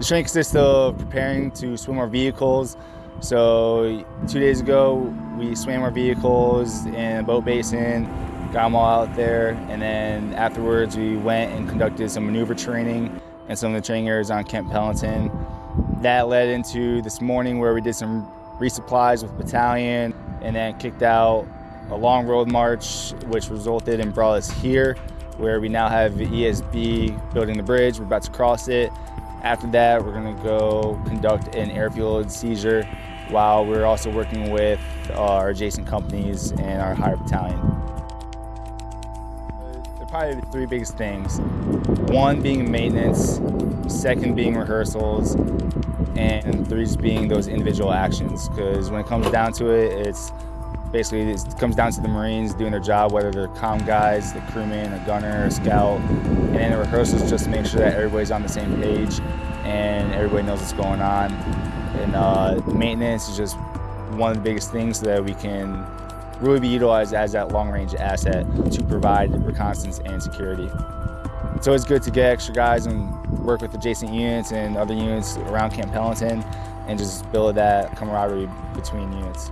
The training consists of preparing to swim our vehicles. So two days ago, we swam our vehicles in a boat basin, got them all out there, and then afterwards we went and conducted some maneuver training and some of the training areas on Camp Pendleton. That led into this morning where we did some resupplies with battalion and then kicked out a long road march, which resulted in brought us here, where we now have ESB building the bridge. We're about to cross it. After that, we're gonna go conduct an airfield seizure while we're also working with our adjacent companies and our higher battalion. They're probably the three biggest things. One being maintenance, second being rehearsals, and three just being those individual actions. Because when it comes down to it, it's basically it comes down to the Marines doing their job, whether they're comm guys, the crewman, a gunner, a scout, and then the rehearsals just to make sure that everybody's on the same page and everybody knows what's going on. And uh, maintenance is just one of the biggest things so that we can really be utilized as that long-range asset to provide reconnaissance and security. It's always good to get extra guys and work with adjacent units and other units around Camp Pendleton and just build that camaraderie between units.